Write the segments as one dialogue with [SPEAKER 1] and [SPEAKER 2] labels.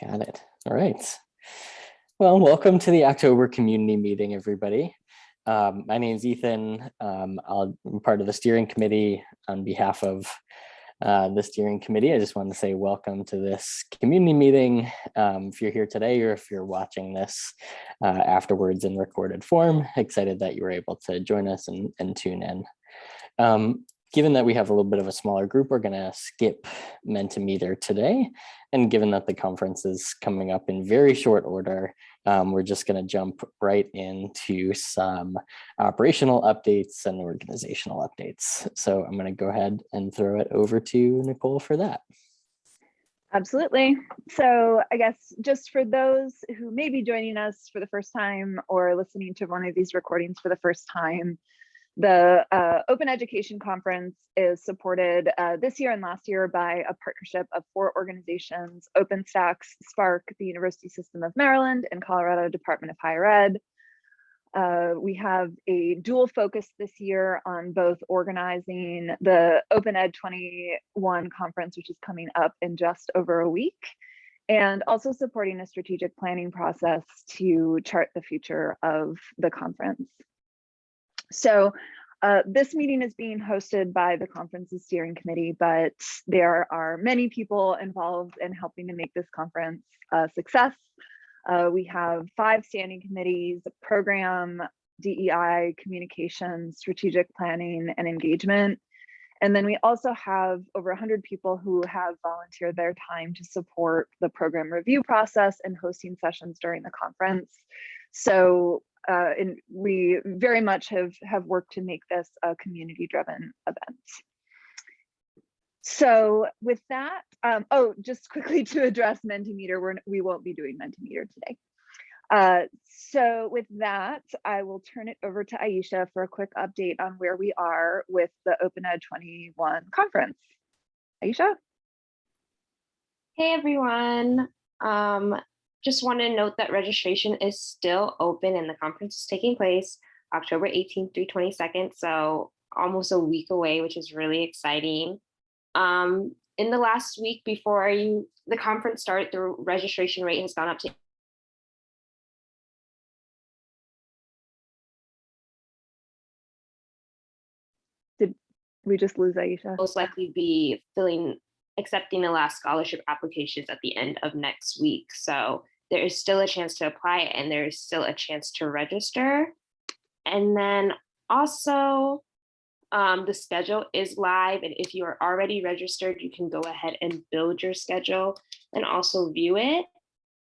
[SPEAKER 1] Got it. All right. Well, welcome to the October community meeting, everybody. Um, my name is Ethan. Um, I'm part of the steering committee on behalf of uh, the steering committee. I just want to say welcome to this community meeting. Um, if you're here today or if you're watching this uh, afterwards in recorded form, excited that you were able to join us and, and tune in. Um, given that we have a little bit of a smaller group, we're going to skip Mentimeter today. And given that the conference is coming up in very short order, um, we're just going to jump right into some operational updates and organizational updates. So I'm going to go ahead and throw it over to Nicole for that.
[SPEAKER 2] Absolutely. So I guess just for those who may be joining us for the first time or listening to one of these recordings for the first time, the uh, Open Education Conference is supported uh, this year and last year by a partnership of four organizations, OpenStax, SPARC, the University System of Maryland, and Colorado Department of Higher Ed. Uh, we have a dual focus this year on both organizing the Open Ed 21 conference, which is coming up in just over a week, and also supporting a strategic planning process to chart the future of the conference. So uh, this meeting is being hosted by the conference's steering committee, but there are many people involved in helping to make this conference a success. Uh, we have five standing committees, program, DEI, communication, strategic planning, and engagement. And then we also have over 100 people who have volunteered their time to support the program review process and hosting sessions during the conference. So uh, and we very much have have worked to make this a community driven event. So with that, um, oh, just quickly to address Mentimeter, we're, we won't be doing Mentimeter today. Uh, so with that, I will turn it over to Aisha for a quick update on where we are with the Open Ed 21 conference. Aisha?
[SPEAKER 3] Hey everyone. Um, just want to note that registration is still open and the conference is taking place October 18th through 22nd. So almost a week away, which is really exciting. Um, in the last week before you the conference started, the registration rate has gone up to
[SPEAKER 2] Did we just lose Aisha?
[SPEAKER 3] most likely be filling accepting the last scholarship applications at the end of next week. So there is still a chance to apply and there is still a chance to register. And then also um, the schedule is live and if you are already registered, you can go ahead and build your schedule and also view it.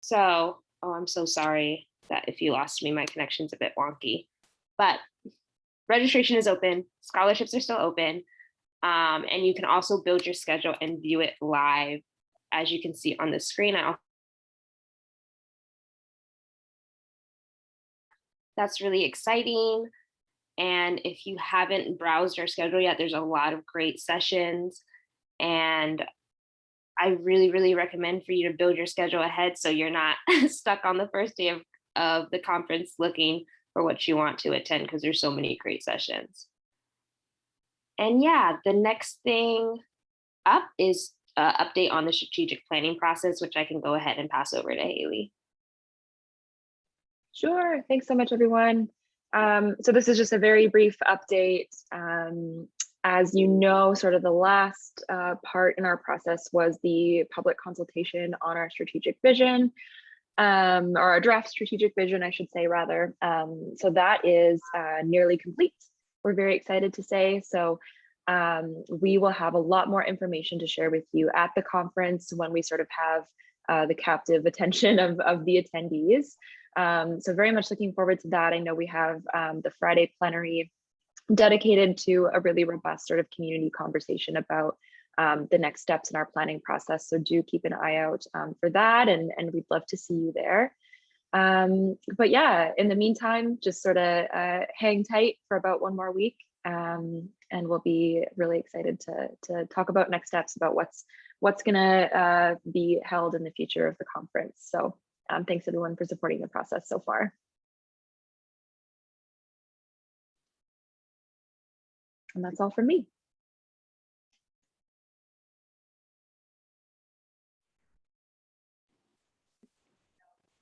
[SPEAKER 3] So, oh, I'm so sorry that if you lost me, my connection's a bit wonky, but registration is open, scholarships are still open, um, and you can also build your schedule and view it live. As you can see on the screen, I That's really exciting. And if you haven't browsed our schedule yet, there's a lot of great sessions. And I really, really recommend for you to build your schedule ahead so you're not stuck on the first day of, of the conference looking for what you want to attend because there's so many great sessions. And yeah, the next thing up is uh, update on the strategic planning process, which I can go ahead and pass over to Haley.
[SPEAKER 4] Sure. Thanks so much, everyone. Um, so this is just a very brief update. Um, as you know, sort of the last uh, part in our process was the public consultation on our strategic vision, um, or our draft strategic vision, I should say, rather. Um, so that is uh, nearly complete. We're very excited to say. So um, we will have a lot more information to share with you at the conference when we sort of have uh, the captive attention of, of the attendees. Um, so very much looking forward to that. I know we have um, the Friday plenary dedicated to a really robust sort of community conversation about um, the next steps in our planning process. So do keep an eye out um, for that and, and we'd love to see you there. Um, but yeah, in the meantime, just sort of uh, hang tight for about one more week um, and we'll be really excited to, to talk about next steps about what's what's gonna uh, be held in the future of the conference. So um, thanks everyone for supporting the process so far. And that's all from me.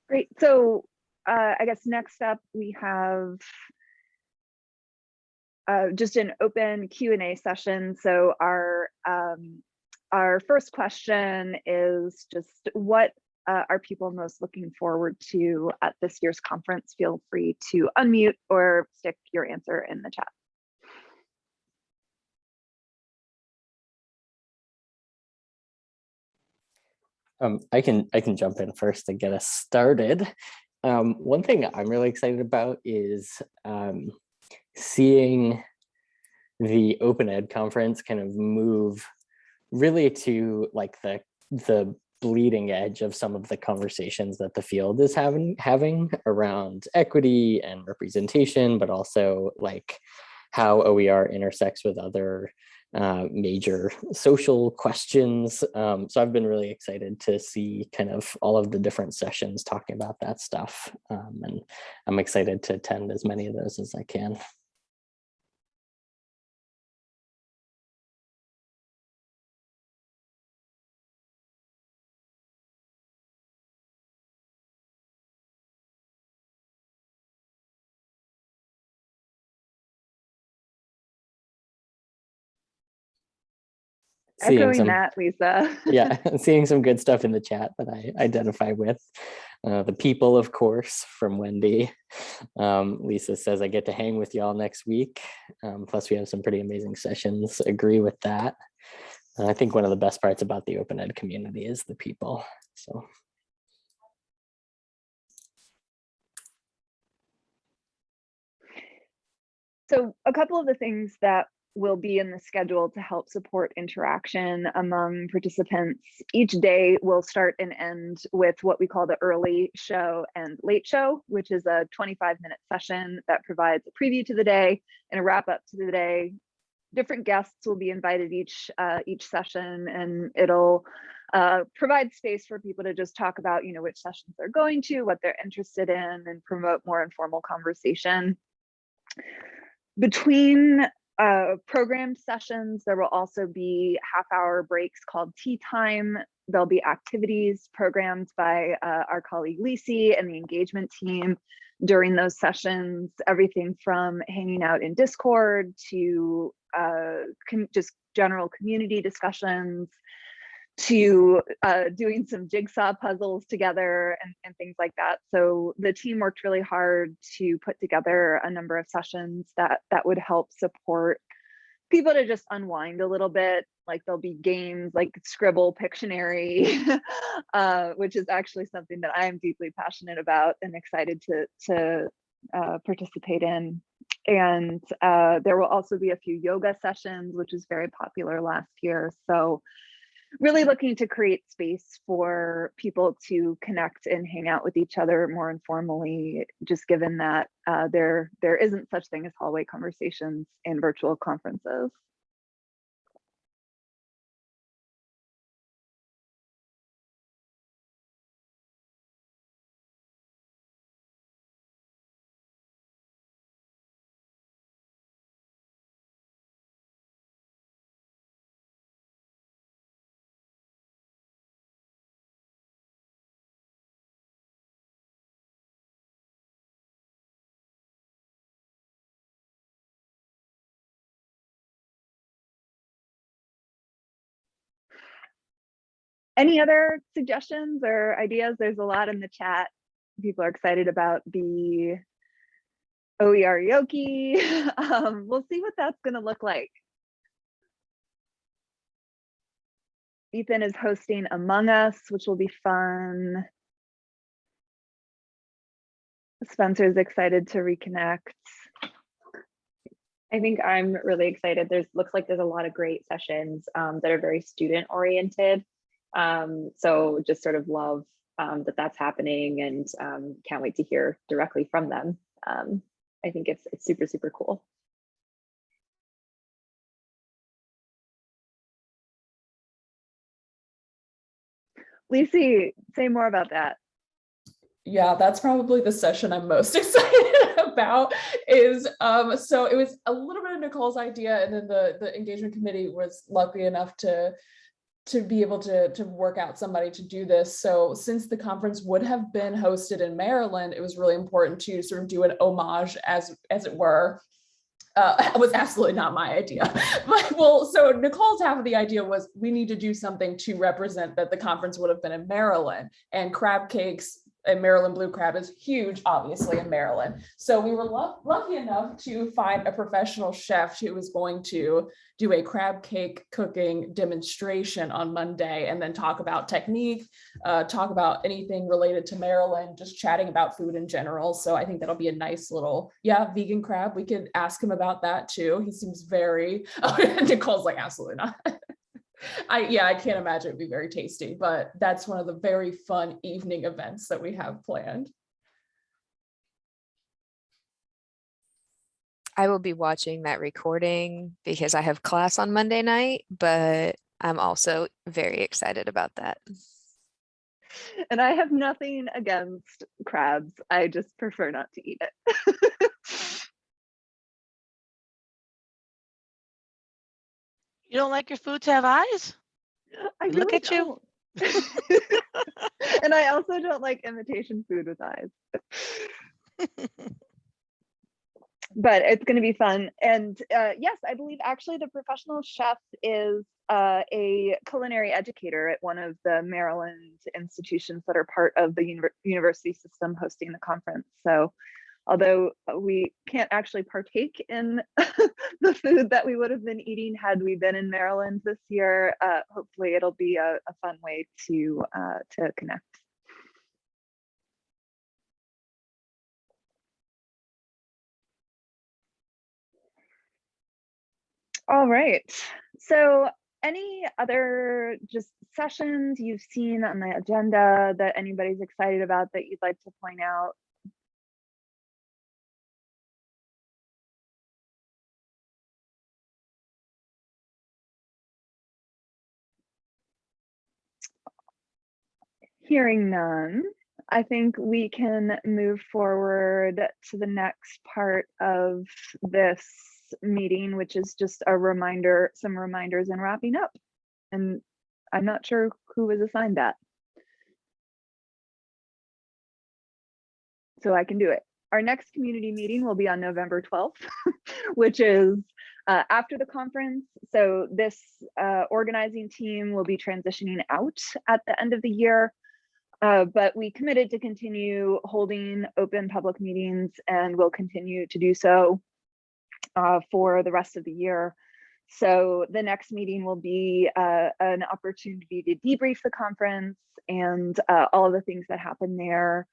[SPEAKER 2] Great. So uh, I guess next up we have uh, just an open Q and A session. So our um, our first question is just what uh, are people most looking forward to at this year's conference? Feel free to unmute or stick your answer in the chat.
[SPEAKER 1] Um, I can I can jump in first to get us started. Um, one thing I'm really excited about is um, seeing the Open Ed conference kind of move really to like the the bleeding edge of some of the conversations that the field is having having around equity and representation, but also like how OER intersects with other uh, major social questions. Um, so I've been really excited to see kind of all of the different sessions talking about that stuff. Um, and I'm excited to attend as many of those as I can.
[SPEAKER 2] Echoing
[SPEAKER 1] some-
[SPEAKER 2] that, Lisa.
[SPEAKER 1] yeah, seeing some good stuff in the chat that I identify with. Uh, the people, of course, from Wendy. Um, Lisa says, I get to hang with y'all next week. Um, plus, we have some pretty amazing sessions. Agree with that. And I think one of the best parts about the open ed community is the people. So
[SPEAKER 2] So a couple of the things that will be in the schedule to help support interaction among participants. Each day will start and end with what we call the early show and late show, which is a 25 minute session that provides a preview to the day and a wrap up to the day. Different guests will be invited each uh, each session and it'll uh, provide space for people to just talk about, you know, which sessions they're going to, what they're interested in and promote more informal conversation. Between uh, programmed sessions. There will also be half hour breaks called tea time. There'll be activities programmed by uh, our colleague Lisi and the engagement team during those sessions, everything from hanging out in Discord to uh, just general community discussions to uh, doing some jigsaw puzzles together and, and things like that. So the team worked really hard to put together a number of sessions that that would help support people to just unwind a little bit. Like there'll be games like Skribbl, Pictionary, uh, which is actually something that I am deeply passionate about and excited to to uh, participate in. And uh, there will also be a few yoga sessions, which is very popular last year. So really looking to create space for people to connect and hang out with each other more informally, just given that uh, there, there isn't such thing as hallway conversations in virtual conferences. Any other suggestions or ideas? There's a lot in the chat. People are excited about the OER Yoki. Um, we'll see what that's going to look like. Ethan is hosting Among Us, which will be fun. Spencer's excited to reconnect.
[SPEAKER 4] I think I'm really excited. There's looks like there's a lot of great sessions um, that are very student oriented. Um, so just sort of love um, that that's happening and um, can't wait to hear directly from them. Um, I think it's it's super super cool.
[SPEAKER 2] Lisi, say more about that.
[SPEAKER 5] yeah that's probably the session i'm most excited about is um so it was a little bit of nicole's idea and then the the engagement committee was lucky enough to to be able to to work out somebody to do this. So since the conference would have been hosted in Maryland, it was really important to sort of do an homage as as it were. Uh, it was absolutely not my idea. But well, so Nicole's half of the idea was we need to do something to represent that the conference would have been in Maryland and crab cakes and Maryland blue crab is huge, obviously in Maryland. So we were luck- lucky enough to find a professional chef who was going to do a crab cake cooking demonstration on Monday and then talk about technique, uh, talk about anything related to Maryland, just chatting about food in general. So I think that'll be a nice little, yeah, vegan crab. We could ask him about that too. He seems very, Nicole's like, absolutely not. I, yeah, I can't imagine it'd be very tasty, but that's one of the very fun evening events that we have planned.
[SPEAKER 6] I will be watching that recording because I have class on Monday night, but I'm also very excited about that.
[SPEAKER 2] And I have nothing against crabs. I just prefer not to eat it.
[SPEAKER 7] You don't like your food to have eyes?
[SPEAKER 2] I
[SPEAKER 7] Look at you.
[SPEAKER 2] don't. and I also don't like imitation food with eyes. but it's going to be fun. And uh, yes, I believe actually the professional chef is uh, a culinary educator at one of the Maryland institutions that are part of the univer- university system hosting the conference. So although we can't actually partake in the food that we would have been eating had we been in Maryland this year, uh, hopefully it'll be a, a fun way to uh, to connect. All right. So any other just sessions you've seen on the agenda that anybody's excited about that you'd like to point out? Hearing none, I think we can move forward to the next part of this meeting, which is just a reminder, some reminders and wrapping up. And I'm not sure who was assigned that. So I can do it. Our next community meeting will be on November 12th, which is uh, after the conference. So this uh, organizing team will be transitioning out at the end of the year. Uh, but we committed to continue holding open public meetings and will continue to do so uh, for the rest of the year. So the next meeting will be uh, an opportunity to debrief the conference and uh, all of the things that happened there.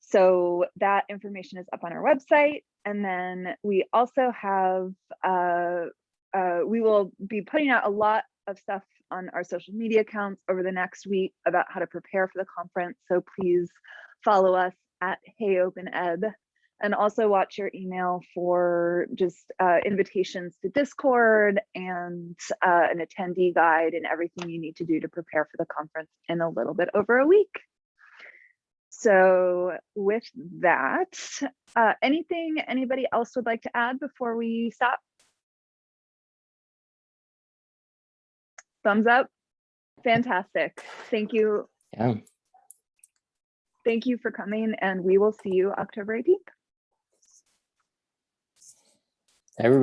[SPEAKER 2] So that information is up on our website. And then we also have, uh, uh, we will be putting out a lot of stuff on our social media accounts over the next week about how to prepare for the conference. So please follow us at Hey Open Ed and also watch your email for just uh, invitations to Discord and uh, an attendee guide and everything you need to do to prepare for the conference in a little bit over a week. So with that, uh, anything anybody else would like to add before we stop? Thumbs up. Fantastic. Thank you.
[SPEAKER 1] Yeah.
[SPEAKER 2] Thank you for coming and we will see you October 18th.
[SPEAKER 1] Everybody.